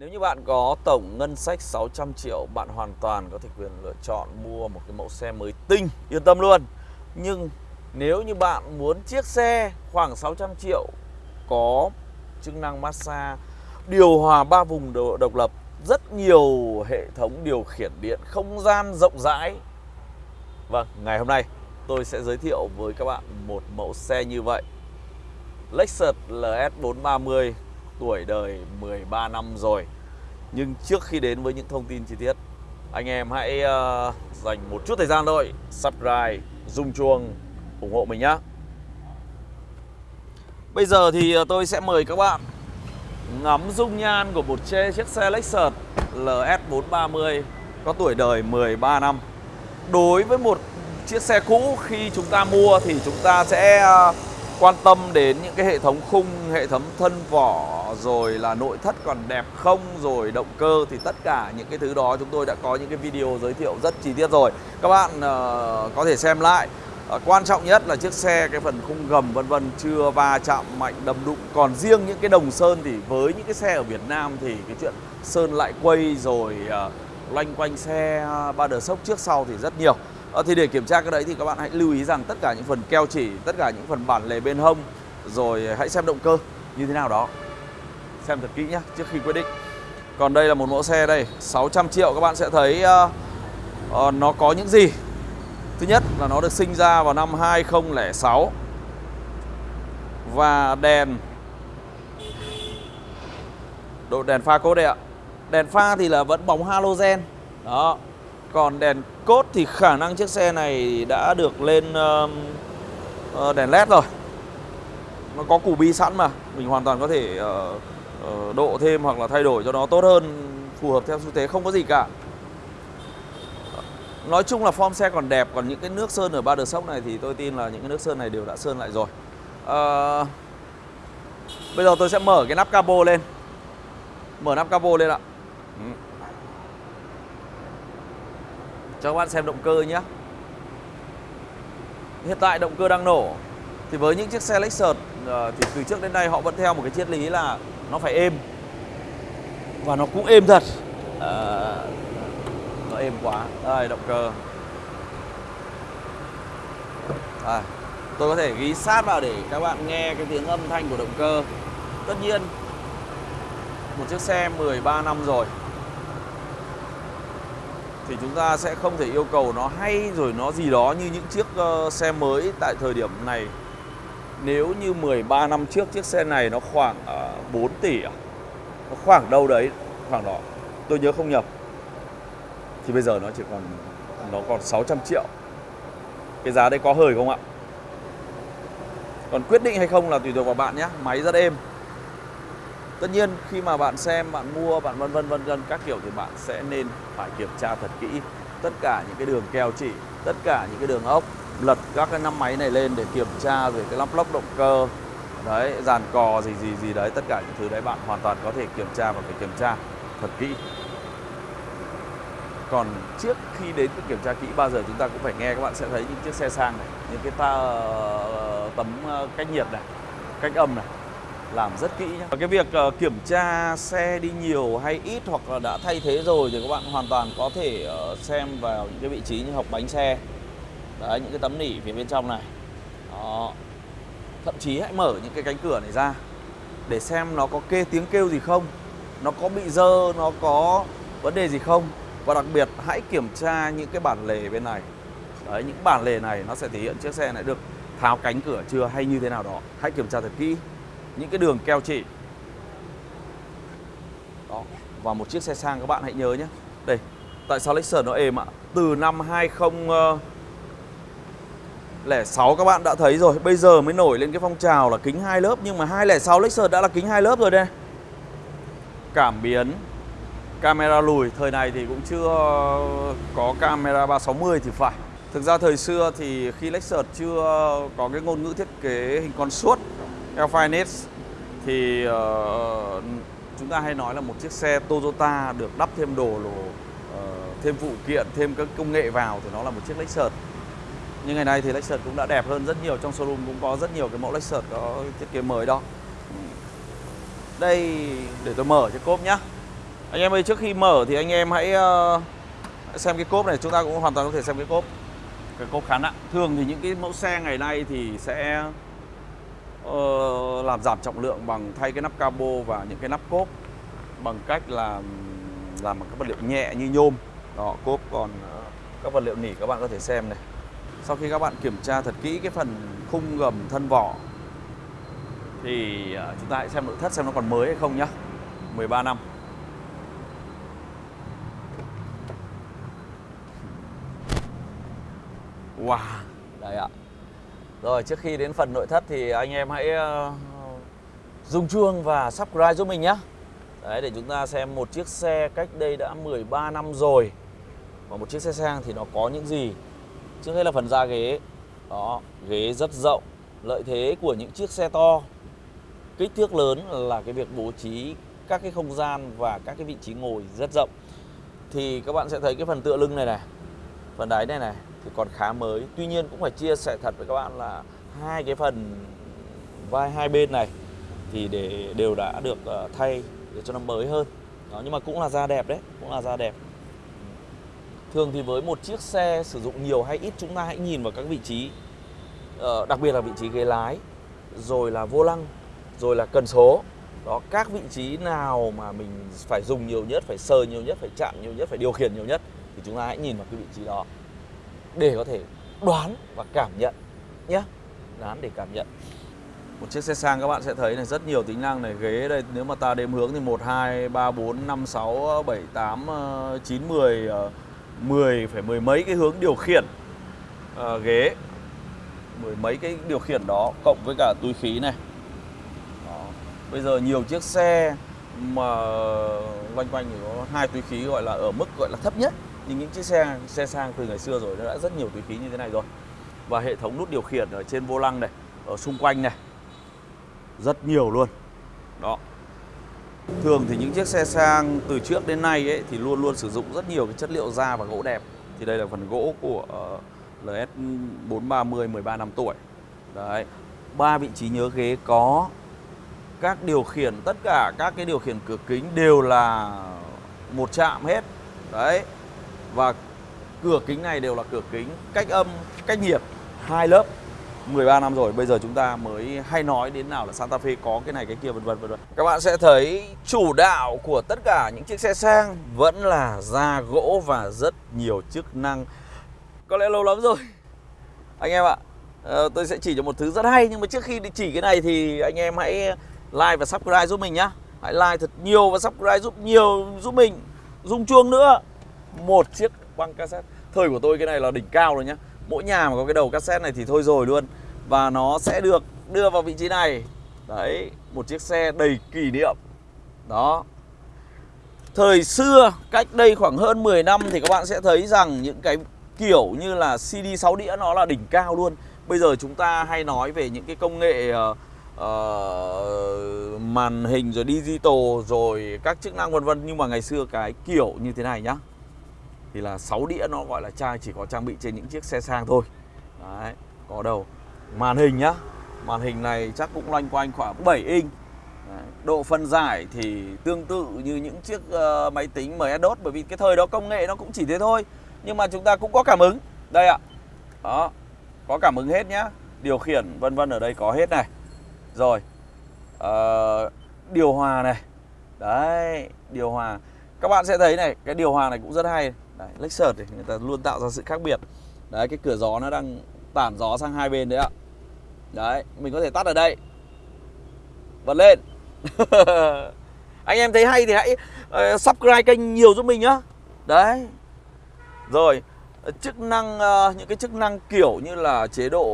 Nếu như bạn có tổng ngân sách 600 triệu, bạn hoàn toàn có thể quyền lựa chọn mua một cái mẫu xe mới tinh, yên tâm luôn. Nhưng nếu như bạn muốn chiếc xe khoảng 600 triệu có chức năng massage, điều hòa ba vùng độc lập, rất nhiều hệ thống điều khiển điện, không gian rộng rãi. Vâng, ngày hôm nay tôi sẽ giới thiệu với các bạn một mẫu xe như vậy. Lexus LS430 tuổi đời 13 năm rồi nhưng trước khi đến với những thông tin chi tiết Anh em hãy uh, dành một chút thời gian thôi Subscribe, rung chuông, ủng hộ mình nhé Bây giờ thì ờ, tôi sẽ mời các bạn Ngắm dung nhan của một chiếc xe Lexus LS430 Có tuổi đời 13 năm. Đối với một chiếc xe cũ khi chúng ta mua thì chúng ta sẽ uh, quan tâm đến những cái hệ thống khung, hệ thống thân vỏ rồi là nội thất còn đẹp không rồi động cơ thì tất cả những cái thứ đó chúng tôi đã có những cái video giới thiệu rất chi tiết rồi. Các bạn uh, có thể xem lại. Uh, quan trọng nhất là chiếc xe cái phần khung gầm vân vân chưa va chạm mạnh đâm đụng. Còn riêng những cái đồng sơn thì với những cái xe ở Việt Nam thì cái chuyện sơn lại quay rồi uh, loanh quanh xe ba đờ sốc trước sau thì rất nhiều. À, thì để kiểm tra cái đấy thì các bạn hãy lưu ý rằng tất cả những phần keo chỉ, tất cả những phần bản lề bên hông Rồi hãy xem động cơ như thế nào đó. Xem thật kỹ nhé trước khi quyết định. Còn đây là một mẫu xe đây 600 triệu các bạn sẽ thấy uh, uh, nó có những gì? Thứ nhất là nó được sinh ra vào năm 2006 Và đèn Độ đèn pha cố đây ạ. Đèn pha thì là vẫn bóng halogen. Đó còn đèn cốt thì khả năng chiếc xe này đã được lên uh, đèn led rồi. Nó có củ bi sẵn mà Mình hoàn toàn có thể uh, uh, độ thêm hoặc là thay đổi cho nó tốt hơn Phù hợp theo xu thế không có gì cả. Nói chung là form xe còn đẹp Còn những cái nước sơn ở ba đợt sốc này Thì tôi tin là những cái nước sơn này đều đã sơn lại rồi. Uh, Bây giờ tôi sẽ mở cái nắp capo lên. Mở nắp capo lên ạ. Ừ cho các bạn xem động cơ nhé. Hiện tại động cơ đang nổ. Thì với những chiếc xe Lexus ờ, Thì từ trước đến nay họ vẫn theo một cái triết lý là Nó phải êm. Và nó cũng êm thật. À, Nó êm quá. Đây động cơ. À, Tôi có thể ghi sát vào để các bạn nghe cái tiếng âm thanh của động cơ. Tất nhiên Một chiếc xe 13 năm rồi thì chúng ta sẽ không thể yêu cầu nó hay rồi nó gì đó như những chiếc uh, xe mới tại thời điểm này. Nếu như 13 năm trước chiếc xe này nó khoảng ờ, uh, 4 tỷ à? nó khoảng đâu đấy khoảng đó tôi nhớ không nhập thì bây giờ nó chỉ còn nó còn 600 triệu. Cái giá đấy có hời không ạ? Còn quyết định hay không là tùy thuộc vào bạn nhé máy rất êm Tất nhiên khi mà bạn xem, bạn mua, bạn vân vân vân vân các kiểu thì bạn sẽ nên phải kiểm tra thật kỹ tất cả những cái đường keo chỉ, tất cả những cái đường ốc, lật các cái năm máy này lên để kiểm tra về cái lắp lốc động cơ. Đấy, dàn cò gì gì gì đấy, tất cả những thứ đấy bạn hoàn toàn có thể kiểm tra và phải kiểm tra thật kỹ. Còn trước khi đến cái kiểm tra kỹ bao giờ chúng ta cũng phải nghe các bạn sẽ thấy những chiếc xe sang này, những cái ta ờ, tấm ờ, cách nhiệt này, cách âm này làm rất kỹ nhé. Cái việc uh, kiểm tra xe đi nhiều hay ít hoặc là đã thay thế rồi thì các bạn hoàn toàn có thể uh, xem vào những cái vị trí như hộc bánh xe. Đấy, những cái tấm nỉ phía bên trong này. Đó. Thậm chí hãy mở những cái cánh cửa này ra để xem nó có kê tiếng kêu gì không, nó có bị dơ, nó có vấn đề gì không. Và đặc biệt hãy kiểm tra những cái bản lề bên này. Đấy, những bản lề này nó sẽ thể hiện chiếc xe này được tháo cánh cửa chưa hay như thế nào đó. Hãy kiểm tra thật kỹ những cái đường keo chỉ. Đó, và một chiếc xe sang các bạn hãy nhớ nhé. Đây, tại sao Lexus nó êm ạ? Từ năm 2006 ờ, các bạn đã thấy rồi, bây giờ mới nổi lên cái phong trào là kính hai lớp, nhưng mà 206 Lexus đã là kính hai lớp rồi đây. Cảm biến, camera lùi, thời này thì cũng chưa có camera 360 thì phải. Thực ra thời xưa thì khi Lexus chưa có cái ngôn ngữ thiết kế hình con suốt Alphinex thì uh, chúng ta hay nói là một chiếc xe Toyota được đắp thêm đồ uh, thêm phụ kiện, thêm các công nghệ vào thì nó là một chiếc Lexus. Nhưng ngày nay thì Lexus cũng đã đẹp hơn rất nhiều trong showroom cũng có rất nhiều cái mẫu Lexus có thiết kế mới đó. Đây để tôi mở chiếc cốp nhá. Anh em ơi trước khi mở thì anh em hãy uh, xem cái cốp này chúng ta cũng hoàn toàn có thể xem cái cốp cái cốp khá nặng thường thì những cái mẫu xe ngày nay thì sẽ uh, làm giảm trọng lượng bằng thay cái nắp cabo và những cái nắp cốp bằng cách là làm bằng các vật liệu nhẹ như nhôm. Đó cốp còn uh, các vật liệu nỉ các bạn có thể xem này. Sau khi các bạn kiểm tra thật kỹ cái phần khung gầm thân vỏ thì uh, chúng ta hãy xem nội thất xem nó còn mới hay không nhá. 13 năm. Wow, rồi trước khi đến phần nội thất thì anh em hãy uh, dùng chuông và subscribe giúp mình nhé. Đấy để chúng ta xem một chiếc xe cách đây đã 13 năm rồi. Và một chiếc xe sang thì nó có những gì? Trước hết là phần da ghế. Đó, ghế rất rộng. Lợi thế của những chiếc xe to. Kích thước lớn là cái việc bố trí các cái không gian và các cái vị trí ngồi rất rộng. Thì các bạn sẽ thấy cái phần tựa lưng này này Phần đáy này này thì còn khá mới. Tuy nhiên cũng phải chia sẻ thật với các bạn là hai cái phần vai hai bên này thì để, đều đã được ờ, thay để cho nó mới hơn. Đó, nhưng mà cũng là da đẹp đấy, cũng là da đẹp. Thường thì với một chiếc xe sử dụng nhiều hay ít, chúng ta hãy nhìn vào các vị trí ờ, đặc biệt là vị trí ghế lái, rồi là vô lăng, rồi là cần số. Đó, các vị trí nào mà mình phải dùng nhiều nhất, phải sờ nhiều nhất, phải chạm nhiều nhất, phải điều khiển nhiều nhất thì chúng ta hãy nhìn vào cái vị trí đó để có thể đoán và cảm nhận nhé đoán để cảm nhận. Một chiếc xe sang các bạn sẽ thấy này rất nhiều tính năng này ghế đây nếu mà ta đếm hướng thì 1 2 3 4 5 6 7 8 9 10 10 phải mười mấy cái hướng điều khiển à, ghế. Mười mấy cái điều khiển đó cộng với cả túi khí này. Đó. bây giờ nhiều chiếc xe mà loanh quanh thì có hai túi khí gọi là ở mức gọi là thấp nhất nhưng những chiếc xe xe sang từ ngày xưa rồi, nó đã rất nhiều túi khí như thế này rồi. Và hệ thống nút điều khiển ở trên vô lăng này, ở xung quanh này, rất nhiều luôn. Đó. Thường thì những chiếc xe sang từ trước đến nay ấy, thì luôn luôn sử dụng rất nhiều cái chất liệu da và gỗ đẹp. Thì đây là phần gỗ của LS 430 13 năm tuổi. Đấy. Ba vị trí nhớ ghế có các điều khiển, tất cả các cái điều khiển cửa kính đều là một chạm hết. Đấy và cửa kính này đều là cửa kính cách âm, cách nhiệt hai lớp 13 năm rồi bây giờ chúng ta mới hay nói đến nào là Santa Fe có cái này cái kia vân vân vân vân. Các bạn sẽ thấy chủ đạo của tất cả những chiếc xe sang vẫn là da gỗ và rất nhiều chức năng. Có lẽ lâu lắm rồi. Anh em ạ, ờ, tôi sẽ chỉ cho một thứ rất hay nhưng mà trước khi đi chỉ cái này thì anh em hãy like và subscribe giúp mình nhá. Hãy like thật nhiều và subscribe giúp nhiều giúp mình. rung chuông nữa một chiếc băng cassette. Thời của tôi cái này là đỉnh cao rồi nhá. Mỗi nhà mà có cái đầu cassette này thì thôi rồi luôn. Và nó sẽ được đưa vào vị trí này. Đấy một chiếc xe đầy kỷ niệm. Đó. Thời xưa cách đây khoảng hơn 10 năm thì các bạn sẽ thấy rằng những cái kiểu như là CD 6 đĩa nó là đỉnh cao luôn. Bây giờ chúng ta hay nói về những cái công nghệ uh, uh, màn hình rồi digital rồi các chức năng vân vân. Nhưng mà ngày xưa cái kiểu như thế này nhá thì là 6 đĩa nó gọi là trai chỉ có trang bị trên những chiếc xe sang thôi. Đấy có đầu màn hình nhá. Màn hình này chắc cũng loanh quanh khoảng 7 inch. Đấy. độ phân giải thì tương tự như những chiếc uh, máy tính MS-DOS bởi vì cái thời đó công nghệ nó cũng chỉ thế thôi. Nhưng mà chúng ta cũng có cảm ứng. Đây ạ. Đó có cảm ứng hết nhá. Điều khiển vân vân ở đây có hết này. Rồi uh, điều hòa này. Đấy điều hòa. Các bạn sẽ thấy này cái điều hòa này cũng rất hay đấy Lexus thì người ta luôn tạo ra sự khác biệt. Đấy cái cửa gió nó đang tản gió sang hai bên đấy ạ. Đấy mình có thể tắt ở đây. Bật lên. Anh em thấy hay thì hãy uh, subscribe kênh nhiều giúp mình nhá. Đấy. Rồi ờ, chức năng uh, những cái chức năng kiểu như là chế độ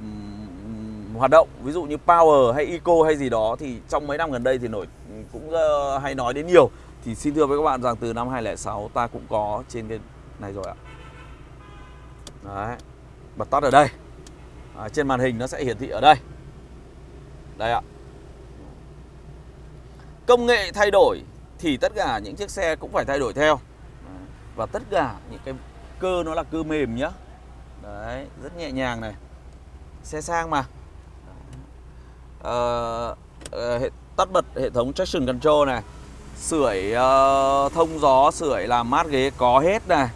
um, hoạt động ví dụ như power hay eco hay gì đó thì trong mấy năm gần đây thì nổi cũng uh, hay nói đến nhiều thì xin thưa với các bạn rằng từ năm 2006 ta cũng có trên cái này rồi ạ. Đấy Bật tắt ở đây. À, Trên màn hình nó sẽ hiển thị ở đây. Đây ạ. Công nghệ thay đổi Thì tất cả những chiếc xe cũng phải thay đổi theo. Và tất cả những cái cơ nó là cơ mềm nhá. Đấy Rất nhẹ nhàng này. Xe sang mà. À, à, Tắt bật hệ thống traction control này. Sưởi uh, thông gió, sưởi làm mát ghế có hết này.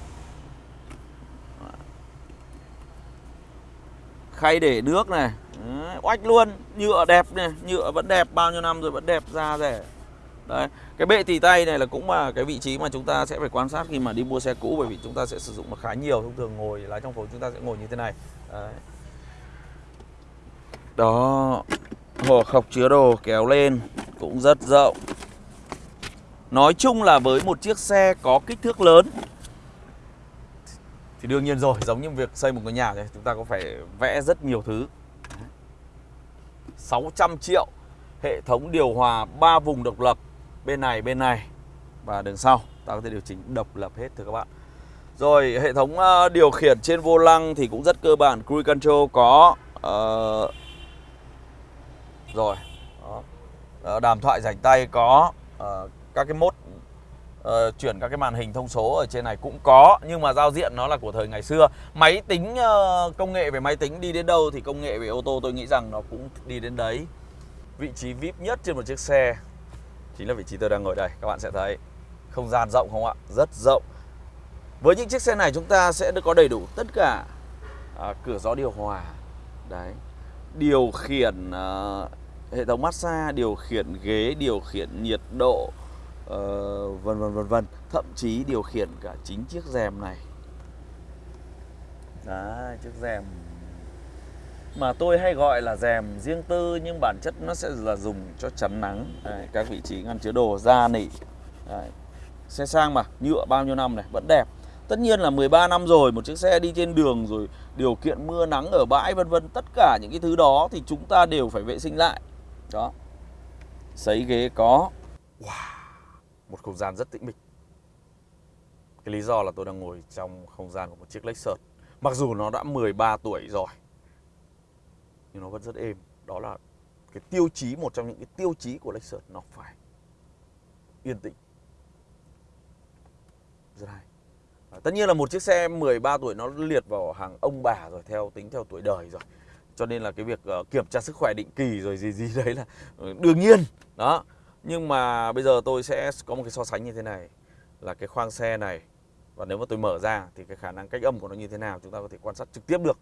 Khay để nước này. Đấy, Oách luôn Nhựa đẹp này Nhựa vẫn đẹp Bao nhiêu năm rồi vẫn đẹp da rẻ. Đấy Cái bệ tỉ tay này là cũng là cái vị trí mà chúng ta sẽ phải quan sát khi mà đi mua xe cũ Bởi vì chúng ta sẽ sử dụng nó khá nhiều Thông thường ngồi lái trong phố chúng ta sẽ ngồi như thế này. Đấy. Đó hộp khọc chứa đồ kéo lên Cũng rất rộng. Nói chung là với một chiếc xe có kích thước lớn Thì đương nhiên rồi Giống như việc xây một ngôi nhà thì Chúng ta có phải vẽ rất nhiều thứ 600 triệu Hệ thống điều hòa 3 vùng độc lập Bên này, bên này Và đường sau Ta có thể điều chỉnh độc lập hết thưa các bạn Rồi hệ thống ờ, điều khiển trên vô lăng Thì cũng rất cơ bản Cruise control có uh, Rồi Đó. Ờ, đàm thoại rảnh tay có uh, các cái mốt uh, chuyển các cái màn hình thông số ở trên này cũng có nhưng mà giao diện nó là của thời ngày xưa. Máy tính uh, công nghệ về máy tính đi đến đâu thì công nghệ về ô tô tôi nghĩ rằng nó cũng đi đến đấy. Vị trí vip nhất trên một chiếc xe chính là vị trí tôi đang ngồi đây các bạn sẽ thấy. Không gian rộng không ạ? Rất rộng. Với những chiếc xe này chúng ta sẽ được có đầy đủ tất cả à, cửa gió điều hòa. Đấy. Điều khiển uh, hệ thống massage điều khiển ghế điều khiển nhiệt độ uh, vân vân vân vân. Thậm chí điều khiển cả chính chiếc rèm này. Đấy, chiếc rèm. Mà tôi hay gọi là rèm riêng tư nhưng bản chất nó sẽ là dùng cho chắn nắng. Đấy, các vị trí ngăn chứa đồ da nỉ. Đấy. xe sang mà nhựa bao nhiêu năm này vẫn đẹp. Tất nhiên là 13 năm rồi một chiếc xe đi trên đường rồi điều kiện mưa nắng ở bãi vân vân tất cả những cái thứ đó thì chúng ta đều phải vệ sinh lại. Đó. Sấy ghế có. Wow một không gian rất tĩnh mịch. Cái lý do là tôi đang ngồi trong không gian của một chiếc Lexus. Mặc dù nó đã 13 tuổi rồi nhưng nó vẫn rất êm. Đó là cái tiêu chí một trong những cái tiêu chí của Lexus. Nó phải yên tĩnh. Rất hay. À, tất nhiên là một chiếc xe 13 tuổi nó liệt vào hàng ông bà rồi theo tính theo tuổi đời rồi. Cho nên là cái việc uh, kiểm tra sức khỏe định kỳ rồi gì gì đấy là ừ, đương nhiên. Đó nhưng mà bây giờ tôi sẽ có một cái so sánh như thế này, Là cái khoang xe này, Và nếu mà tôi mở ra thì cái khả năng cách âm của nó như thế nào Chúng ta có thể quan sát trực tiếp được.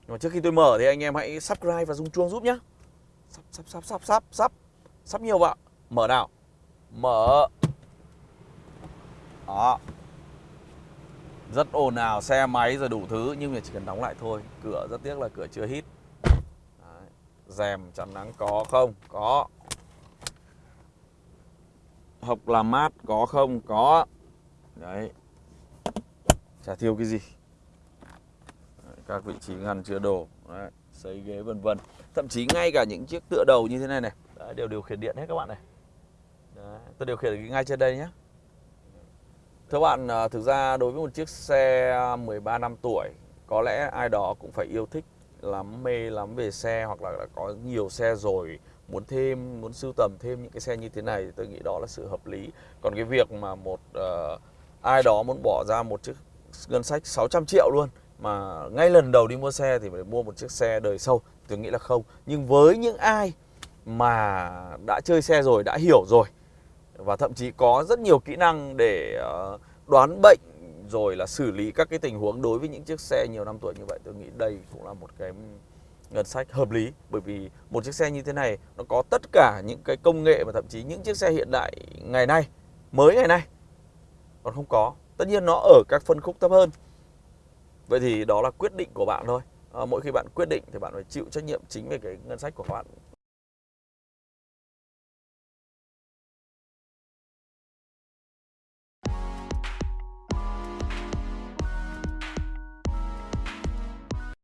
Nhưng mà trước khi tôi mở thì anh em hãy subscribe và rung chuông giúp nhé Sắp sắp sắp sắp sắp sắp Sắp nhiều vợ Mở nào. Mở. Đó. Rất ồn ào xe máy rồi đủ thứ, Nhưng mà chỉ cần đóng lại thôi. Cửa rất tiếc là cửa chưa hít. Đấy. Rèm chắn nắng có không? Có học làm mát có không? Có. Đấy. Chả thiếu cái gì. Đấy, các vị trí ngăn chứa đồ đấy, xây ghế vân vân. Thậm chí ngay cả những chiếc tựa đầu như thế này này đấy, đều điều khiển điện hết các bạn này. Đấy, tôi điều khiển ngay trên đây nhé thưa bạn à, thực ra đối với một chiếc xe 13 năm tuổi có lẽ ai đó cũng phải yêu thích lắm mê lắm về xe hoặc là đã có nhiều xe rồi muốn thêm muốn sưu tầm thêm những cái xe như thế này thì tôi nghĩ đó là sự hợp lý. Còn cái việc mà một uh, ai đó muốn bỏ ra một chiếc ngân sách 600 triệu luôn mà ngay lần đầu đi mua xe thì phải mua một chiếc xe đời sâu tôi nghĩ là không. Nhưng với những ai mà đã chơi xe rồi đã hiểu rồi và thậm chí có rất nhiều kỹ năng để uh, đoán bệnh rồi là xử lý các cái tình huống đối với những chiếc xe nhiều năm tuổi như vậy tôi nghĩ đây cũng là một cái ngân sách hợp lý. Bởi vì một chiếc xe như thế này nó có tất cả những cái công nghệ và thậm chí những chiếc xe hiện đại ngày nay mới ngày nay còn không có. Tất nhiên nó ở các phân khúc thấp hơn. Vậy thì đó là quyết định của bạn thôi. À, mỗi khi bạn quyết định thì bạn phải chịu trách nhiệm chính về cái ngân sách của bạn.